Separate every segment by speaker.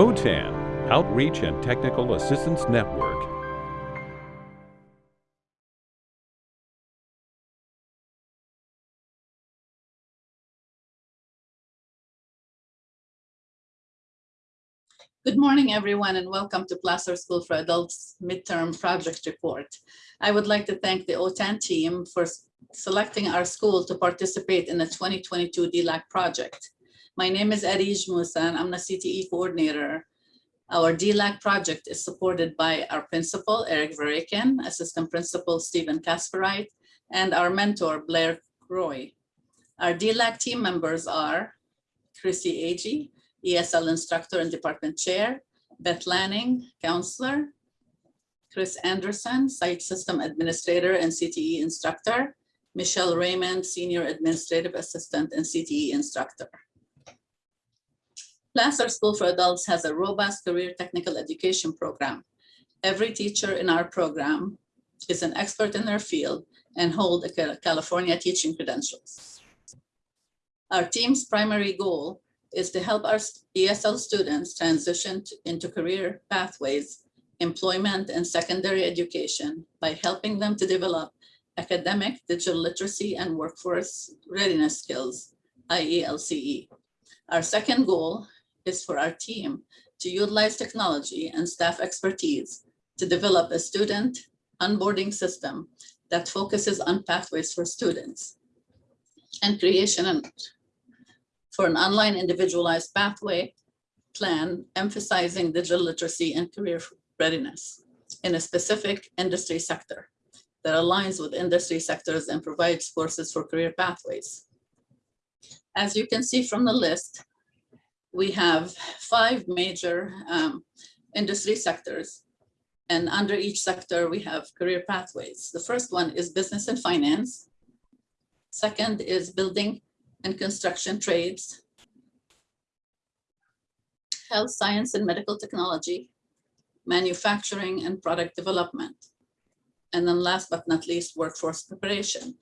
Speaker 1: OTAN, Outreach and Technical Assistance Network.
Speaker 2: Good morning, everyone, and welcome to Placer School for Adults Midterm Project Report. I would like to thank the OTAN team for selecting our school to participate in the 2022 DLAC project. My name is Arij Musa, and I'm the CTE coordinator. Our DLAC project is supported by our principal, Eric Verakin, assistant principal, Stephen Kasperite, and our mentor, Blair Roy. Our DLAC team members are Chrissy Agee, ESL instructor and department chair, Beth Lanning, counselor, Chris Anderson, site system administrator and CTE instructor, Michelle Raymond, senior administrative assistant and CTE instructor. Placer School for Adults has a robust career technical education program. Every teacher in our program is an expert in their field and hold a California teaching credentials. Our team's primary goal is to help our ESL students transition into career pathways, employment, and secondary education by helping them to develop academic, digital literacy, and workforce readiness skills, IELCE. Our second goal is for our team to utilize technology and staff expertise to develop a student onboarding system that focuses on pathways for students and creation for an online individualized pathway plan emphasizing digital literacy and career readiness in a specific industry sector that aligns with industry sectors and provides courses for career pathways. As you can see from the list, we have five major um, industry sectors. And under each sector, we have career pathways. The first one is business and finance. Second is building and construction trades, health science and medical technology, manufacturing and product development, and then last but not least, workforce preparation.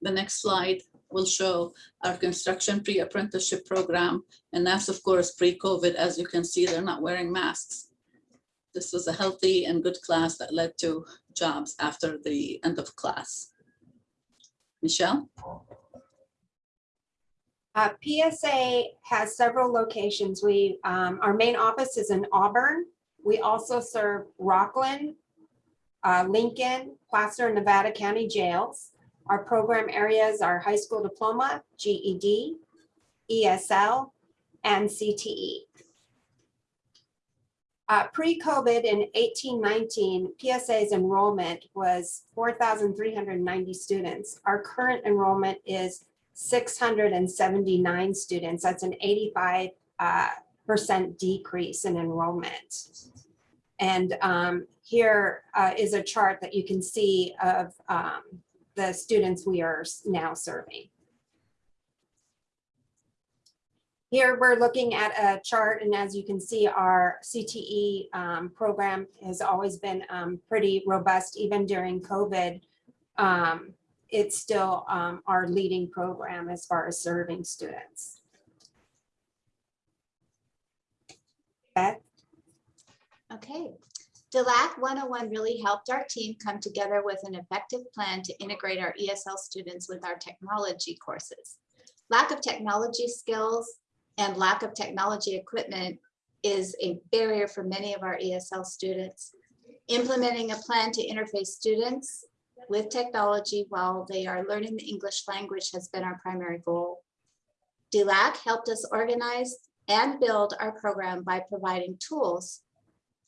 Speaker 2: The next slide will show our construction pre-apprenticeship program, and that's of course pre-COVID. As you can see, they're not wearing masks. This was a healthy and good class that led to jobs after the end of class. Michelle?
Speaker 3: Uh, PSA has several locations. We, um, our main office is in Auburn. We also serve Rocklin, uh, Lincoln, Placer, and Nevada County jails. Our program areas are high school diploma, GED, ESL, and CTE. Uh, Pre-COVID in 1819, PSA's enrollment was 4,390 students. Our current enrollment is 679 students. That's an 85 uh, percent decrease in enrollment. And um, here uh, is a chart that you can see of um, the students we are now serving. Here we're looking at a chart and as you can see our CTE um, program has always been um, pretty robust even during COVID. Um, it's still um, our leading program as far as serving students. Beth?
Speaker 4: Okay. DLAC 101 really helped our team come together with an effective plan to integrate our ESL students with our technology courses. Lack of technology skills and lack of technology equipment is a barrier for many of our ESL students. Implementing a plan to interface students with technology while they are learning the English language has been our primary goal. DLAC helped us organize and build our program by providing tools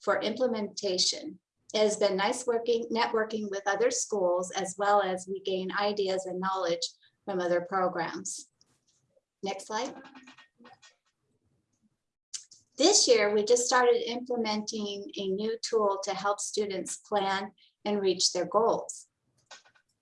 Speaker 4: for implementation. It has been nice working, networking with other schools as well as we gain ideas and knowledge from other programs. Next slide. This year, we just started implementing a new tool to help students plan and reach their goals.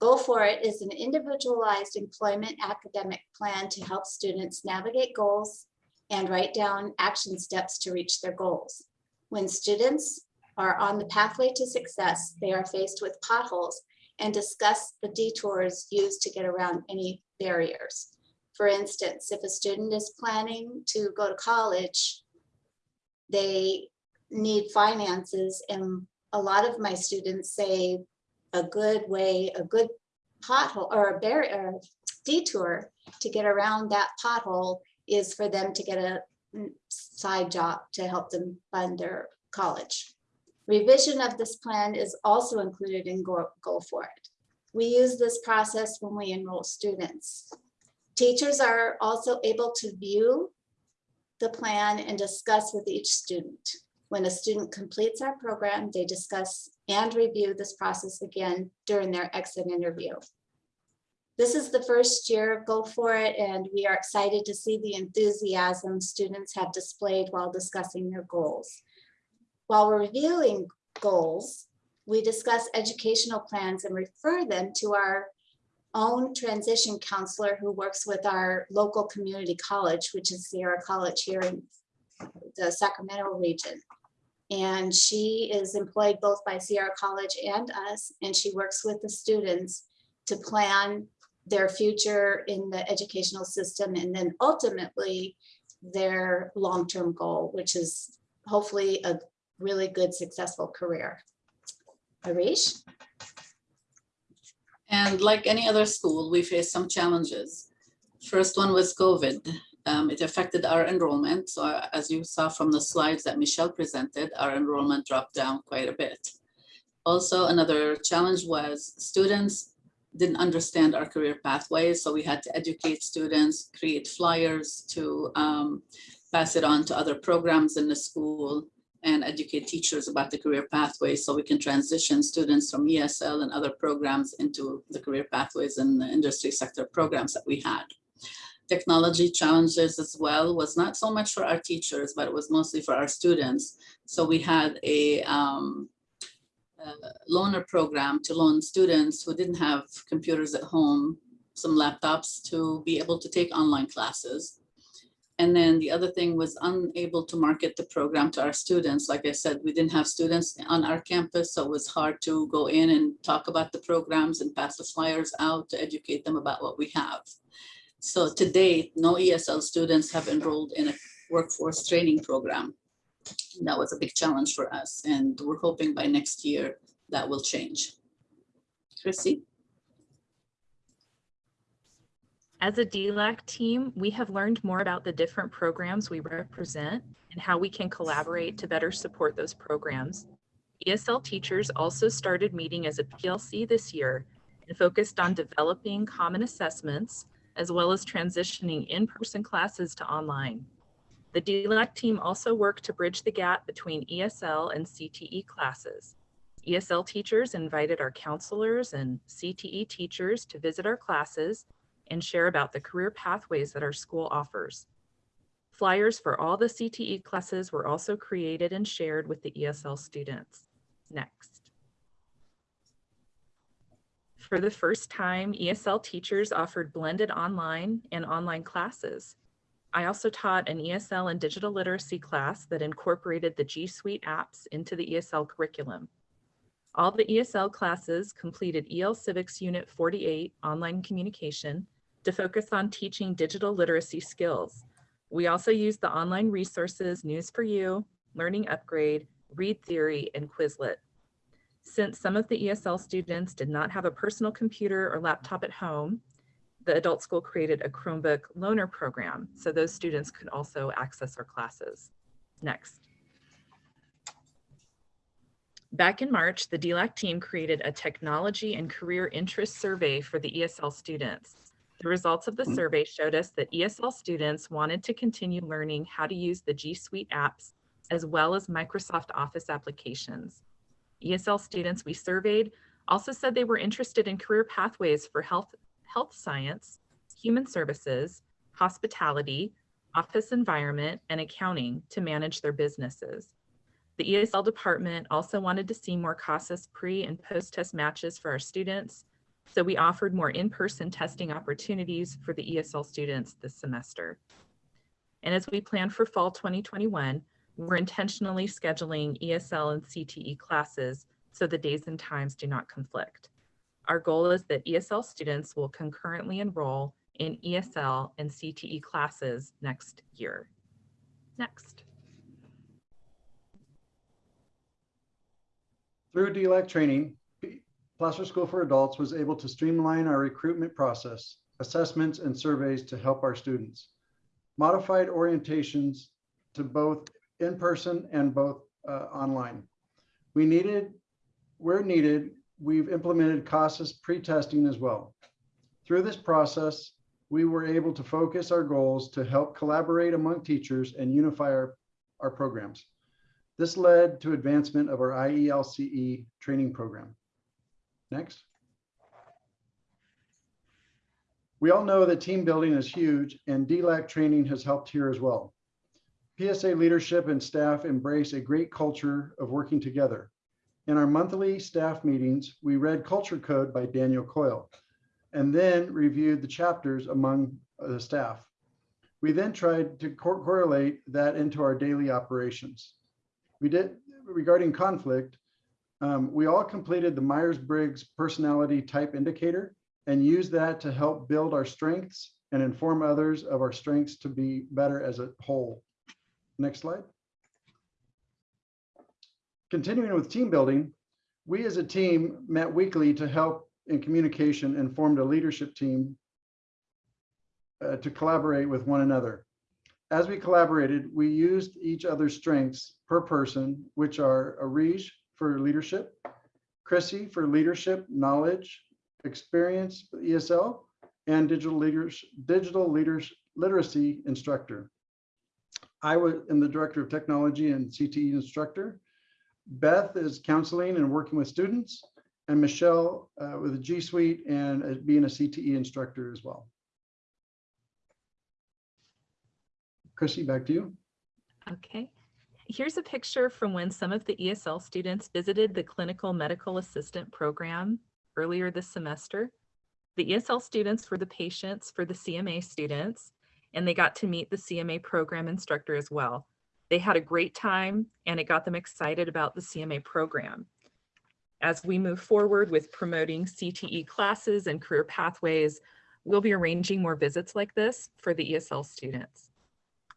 Speaker 4: Go For It is an individualized employment academic plan to help students navigate goals and write down action steps to reach their goals. When students are on the pathway to success, they are faced with potholes and discuss the detours used to get around any barriers. For instance, if a student is planning to go to college, they need finances and a lot of my students say a good way, a good pothole or a barrier detour to get around that pothole is for them to get a Mm, side job to help them fund their college. Revision of this plan is also included in Go, Go For It. We use this process when we enroll students. Teachers are also able to view the plan and discuss with each student. When a student completes our program, they discuss and review this process again during their exit interview. This is the first year of Go For It, and we are excited to see the enthusiasm students have displayed while discussing their goals. While we're reviewing goals, we discuss educational plans and refer them to our own transition counselor who works with our local community college, which is Sierra College here in the Sacramento region. And she is employed both by Sierra College and us, and she works with the students to plan their future in the educational system and then ultimately their long-term goal, which is hopefully a really good, successful career. Arij?
Speaker 2: And like any other school, we faced some challenges. First one was COVID. Um, it affected our enrollment. So as you saw from the slides that Michelle presented, our enrollment dropped down quite a bit. Also, another challenge was students didn't understand our career pathways. So we had to educate students, create flyers to um, pass it on to other programs in the school and educate teachers about the career pathways so we can transition students from ESL and other programs into the career pathways and the industry sector programs that we had. Technology challenges as well was not so much for our teachers, but it was mostly for our students. So we had a um, loaner program to loan students who didn't have computers at home, some laptops to be able to take online classes. And then the other thing was unable to market the program to our students. Like I said, we didn't have students on our campus, so it was hard to go in and talk about the programs and pass the flyers out to educate them about what we have. So to date, no ESL students have enrolled in a workforce training program. That was a big challenge for us, and we're hoping by next year that will change. Chrissy?
Speaker 5: As a DLAC team, we have learned more about the different programs we represent and how we can collaborate to better support those programs. ESL teachers also started meeting as a PLC this year and focused on developing common assessments as well as transitioning in-person classes to online. The DLAC team also worked to bridge the gap between ESL and CTE classes. ESL teachers invited our counselors and CTE teachers to visit our classes and share about the career pathways that our school offers. Flyers for all the CTE classes were also created and shared with the ESL students. Next. For the first time, ESL teachers offered blended online and online classes. I also taught an ESL and digital literacy class that incorporated the G Suite apps into the ESL curriculum. All the ESL classes completed EL Civics Unit 48 online communication to focus on teaching digital literacy skills. We also used the online resources News for You, Learning Upgrade, Read Theory, and Quizlet. Since some of the ESL students did not have a personal computer or laptop at home, the adult school created a Chromebook loaner program so those students could also access our classes. Next. Back in March, the DLAC team created a technology and career interest survey for the ESL students. The results of the survey showed us that ESL students wanted to continue learning how to use the G Suite apps as well as Microsoft Office applications. ESL students we surveyed also said they were interested in career pathways for health, health science, human services, hospitality, office environment, and accounting to manage their businesses. The ESL department also wanted to see more CASAS pre and post-test matches for our students so we offered more in-person testing opportunities for the ESL students this semester. And as we plan for fall 2021, we're intentionally scheduling ESL and CTE classes so the days and times do not conflict. Our goal is that ESL students will concurrently enroll in ESL and CTE classes next year. Next.
Speaker 6: Through DLAC training, Placer School for Adults was able to streamline our recruitment process, assessments and surveys to help our students. Modified orientations to both in person and both uh, online. We needed, where needed, we've implemented CASAS pre-testing as well. Through this process, we were able to focus our goals to help collaborate among teachers and unify our, our programs. This led to advancement of our IELCE training program. Next. We all know that team building is huge and DLAC training has helped here as well. PSA leadership and staff embrace a great culture of working together. In our monthly staff meetings, we read Culture Code by Daniel Coyle and then reviewed the chapters among the staff. We then tried to cor- correlate that into our daily operations. We did, regarding conflict, um, we all completed the Myers-Briggs personality type indicator and used that to help build our strengths and inform others of our strengths to be better as a whole. Next slide. Continuing with team building, we as a team met weekly to help in communication and formed a leadership team uh, to collaborate with one another. As we collaborated, we used each other's strengths per person, which are Arij for leadership, Chrissy for leadership, knowledge, experience, ESL, and digital leaders, digital leaders literacy instructor. I was am the director of technology and CTE instructor. Beth is counseling and working with students, and Michelle uh, with a G Suite and uh, being a CTE instructor as well. Chrissy, back to you.
Speaker 5: Okay. Here's a picture from when some of the ESL students visited the Clinical Medical Assistant Program earlier this semester. The ESL students were the patients for the CMA students, and they got to meet the CMA program instructor as well. They had a great time and it got them excited about the CMA program. As we move forward with promoting CTE classes and career pathways, we'll be arranging more visits like this for the ESL students.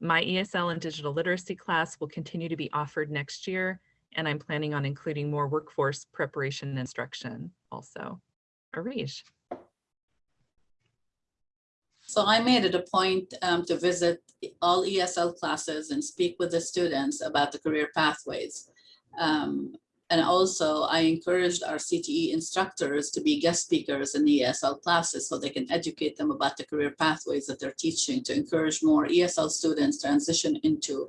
Speaker 5: My ESL and digital literacy class will continue to be offered next year, and I'm planning on including more workforce preparation instruction also. Arij.
Speaker 2: So I made it a point um, to visit all ESL classes and speak with the students about the career pathways. Um, and also I encouraged our CTE instructors to be guest speakers in the ESL classes so they can educate them about the career pathways that they're teaching to encourage more ESL students transition into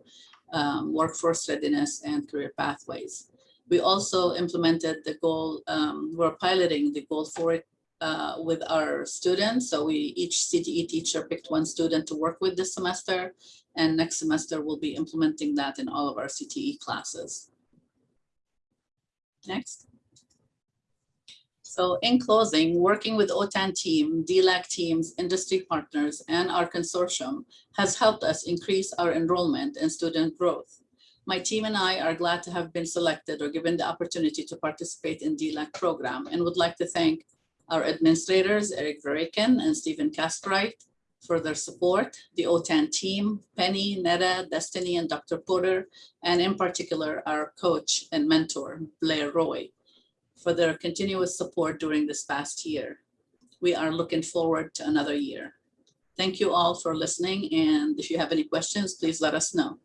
Speaker 2: um, workforce readiness and career pathways. We also implemented the goal, um, we're piloting the Go For It uh, with our students. So we, each CTE teacher picked one student to work with this semester. And next semester, we'll be implementing that in all of our CTE classes. Next. So in closing, working with OTAN team, DLAC teams, industry partners, and our consortium has helped us increase our enrollment and student growth. My team and I are glad to have been selected or given the opportunity to participate in DLAC program and would like to thank our administrators, Eric Verikin and Stephen Caspright, for their support, the OTAN team, Penny, Neda, Destiny, and Dr. Porter, and in particular, our coach and mentor, Blair Roy, for their continuous support during this past year. We are looking forward to another year. Thank you all for listening, and if you have any questions, please let us know.